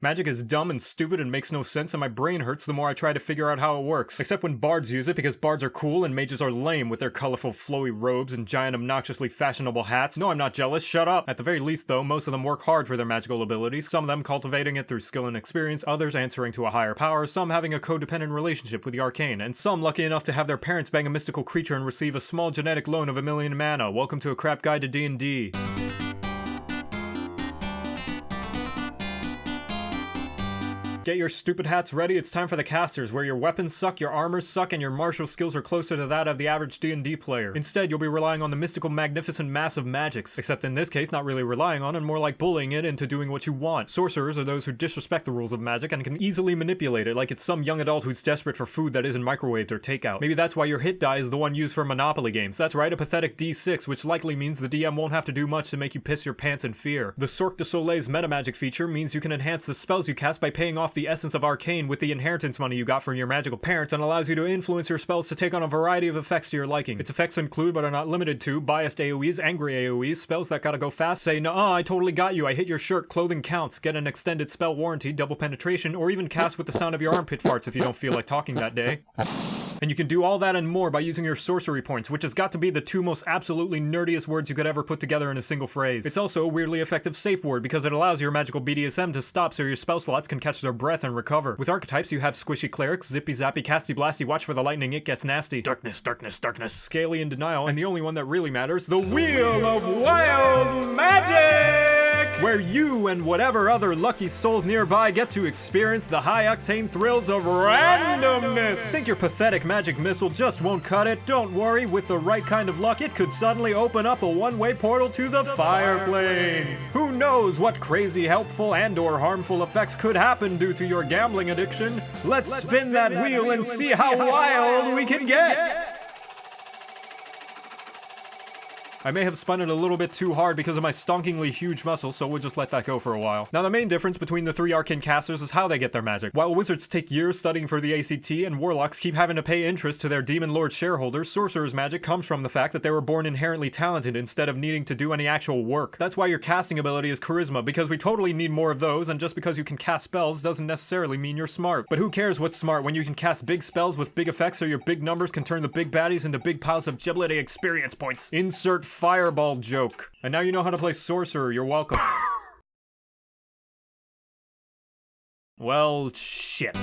Magic is dumb and stupid and makes no sense, and my brain hurts the more I try to figure out how it works. Except when bards use it, because bards are cool and mages are lame with their colorful flowy robes and giant obnoxiously fashionable hats. No, I'm not jealous, shut up! At the very least though, most of them work hard for their magical abilities, some of them cultivating it through skill and experience, others answering to a higher power, some having a codependent relationship with the arcane, and some lucky enough to have their parents bang a mystical creature and receive a small genetic loan of a million mana. Welcome to a crap guide to D&D. Get your stupid hats ready, it's time for the casters, where your weapons suck, your armors suck, and your martial skills are closer to that of the average D&D player. Instead, you'll be relying on the mystical magnificent mass of magics, except in this case not really relying on and more like bullying it into doing what you want. Sorcerers are those who disrespect the rules of magic and can easily manipulate it like it's some young adult who's desperate for food that isn't microwaved or takeout. Maybe that's why your hit die is the one used for Monopoly games. That's right, a pathetic D6, which likely means the DM won't have to do much to make you piss your pants in fear. The Sorc de Soleil's metamagic feature means you can enhance the spells you cast by paying off the essence of arcane with the inheritance money you got from your magical parents and allows you to influence your spells to take on a variety of effects to your liking. Its effects include, but are not limited to, biased AoEs, angry AoEs, spells that gotta go fast, say, nah, I totally got you, I hit your shirt, clothing counts, get an extended spell warranty, double penetration, or even cast with the sound of your armpit farts if you don't feel like talking that day. And you can do all that and more by using your sorcery points, which has got to be the two most absolutely nerdiest words you could ever put together in a single phrase. It's also a weirdly effective safe word because it allows your magical BDSM to stop so your spell slots can catch their breath and recover. With archetypes, you have squishy clerics, zippy zappy, casty blasty, watch for the lightning, it gets nasty. Darkness, darkness, darkness, scaly and denial, and the only one that really matters, the Wheel of Wild Magic! Where you and whatever other lucky souls nearby get to experience the high octane thrills of randomness. Think your pathetic magic missile just won't cut it? Don't worry, with the right kind of luck, it could suddenly open up a one-way portal to the, the fire planes. Who knows what crazy helpful and or harmful effects could happen due to your gambling addiction? Let's, Let's spin, spin, that, that wheel, and see how, how wild we can get. get. I may have spun it a little bit too hard because of my stonkingly huge muscles, so we'll just let that go for a while. Now the main difference between the three arcane casters is how they get their magic. While wizards take years studying for the ACT and warlocks keep having to pay interest to their demon lord shareholders, sorcerers magic comes from the fact that they were born inherently talented instead of needing to do any actual work. That's why your casting ability is charisma, because we totally need more of those, and just because you can cast spells doesn't necessarily mean you're smart. But who cares what's smart when you can cast big spells with big effects so your big numbers can turn the big baddies into big piles of giblety experience points. Insert fireball joke. And now you know how to play sorcerer, you're welcome. well, shit.